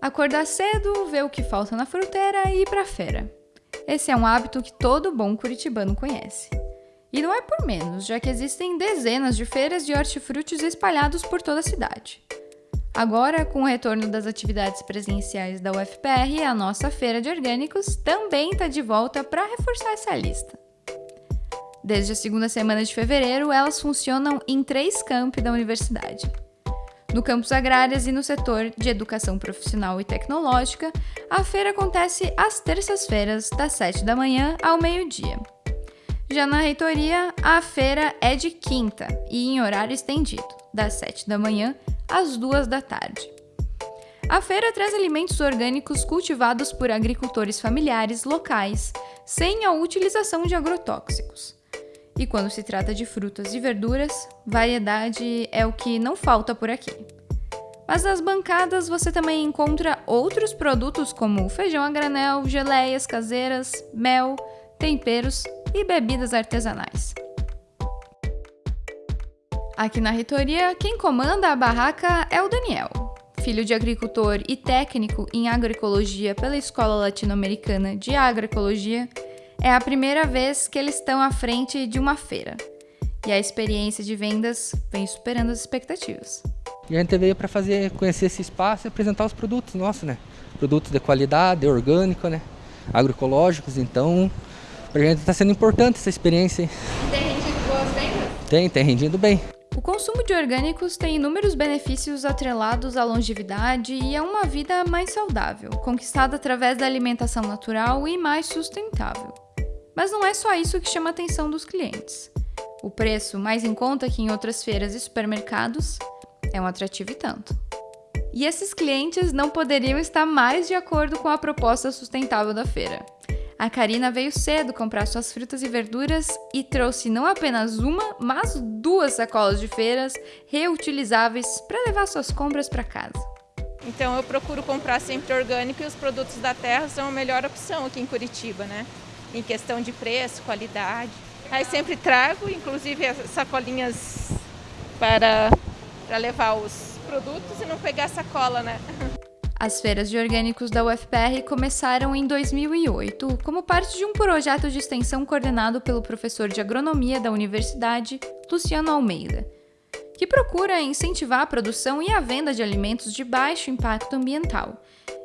Acordar cedo, ver o que falta na fruteira e ir pra feira. Esse é um hábito que todo bom curitibano conhece. E não é por menos, já que existem dezenas de feiras de hortifrutis espalhados por toda a cidade. Agora, com o retorno das atividades presenciais da UFPR, a nossa feira de orgânicos também está de volta para reforçar essa lista. Desde a segunda semana de fevereiro, elas funcionam em três campi da universidade. No campus agrárias e no setor de educação profissional e tecnológica, a feira acontece às terças-feiras, das 7 da manhã ao meio-dia. Já na reitoria, a feira é de quinta e em horário estendido, das 7 da manhã às 2 da tarde. A feira traz alimentos orgânicos cultivados por agricultores familiares locais, sem a utilização de agrotóxicos. E quando se trata de frutas e verduras, variedade é o que não falta por aqui. Mas nas bancadas você também encontra outros produtos como feijão a granel, geleias caseiras, mel, temperos e bebidas artesanais. Aqui na reitoria, quem comanda a barraca é o Daniel, filho de agricultor e técnico em agroecologia pela Escola Latino-Americana de Agroecologia é a primeira vez que eles estão à frente de uma feira. E a experiência de vendas vem superando as expectativas. E a gente veio para fazer conhecer esse espaço e apresentar os produtos nossos, né? Produtos de qualidade, orgânico, né? Agroecológicos, então para a gente está sendo importante essa experiência. E tem rendido boas vendas? Tem, tem rendido bem. O consumo de orgânicos tem inúmeros benefícios atrelados à longevidade e a uma vida mais saudável, conquistada através da alimentação natural e mais sustentável. Mas não é só isso que chama a atenção dos clientes. O preço, mais em conta que em outras feiras e supermercados, é um atrativo e tanto. E esses clientes não poderiam estar mais de acordo com a proposta sustentável da feira. A Karina veio cedo comprar suas frutas e verduras e trouxe não apenas uma, mas duas sacolas de feiras reutilizáveis para levar suas compras para casa. Então eu procuro comprar sempre orgânico e os produtos da terra são a melhor opção aqui em Curitiba, né? Em questão de preço, qualidade. Aí sempre trago, inclusive as sacolinhas para, para levar os produtos e não pegar sacola, né? As feiras de orgânicos da UFPR começaram em 2008 como parte de um projeto de extensão coordenado pelo professor de agronomia da universidade, Luciano Almeida, que procura incentivar a produção e a venda de alimentos de baixo impacto ambiental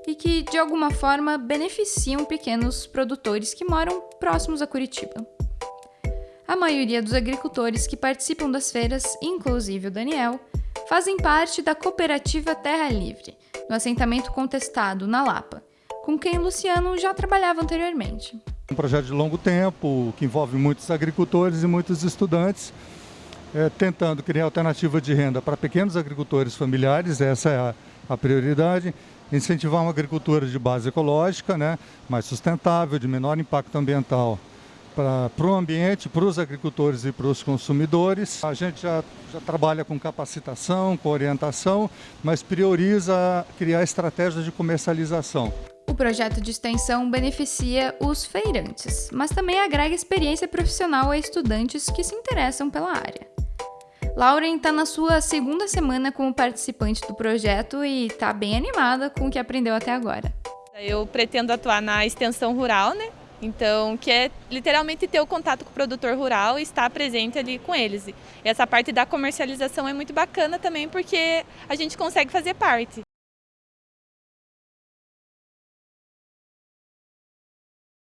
e que, de alguma forma, beneficiam pequenos produtores que moram próximos a Curitiba. A maioria dos agricultores que participam das feiras, inclusive o Daniel, fazem parte da cooperativa Terra Livre, no assentamento contestado na Lapa, com quem Luciano já trabalhava anteriormente. Um projeto de longo tempo que envolve muitos agricultores e muitos estudantes, é, tentando criar alternativa de renda para pequenos agricultores familiares, essa é a, a prioridade, incentivar uma agricultura de base ecológica, né, mais sustentável, de menor impacto ambiental para o ambiente, para os agricultores e para os consumidores. A gente já, já trabalha com capacitação, com orientação, mas prioriza criar estratégias de comercialização. O projeto de extensão beneficia os feirantes, mas também agrega experiência profissional a estudantes que se interessam pela área. Lauren está na sua segunda semana como participante do projeto e está bem animada com o que aprendeu até agora. Eu pretendo atuar na extensão rural, né? Então, que é literalmente ter o contato com o produtor rural e estar presente ali com eles. E essa parte da comercialização é muito bacana também porque a gente consegue fazer parte.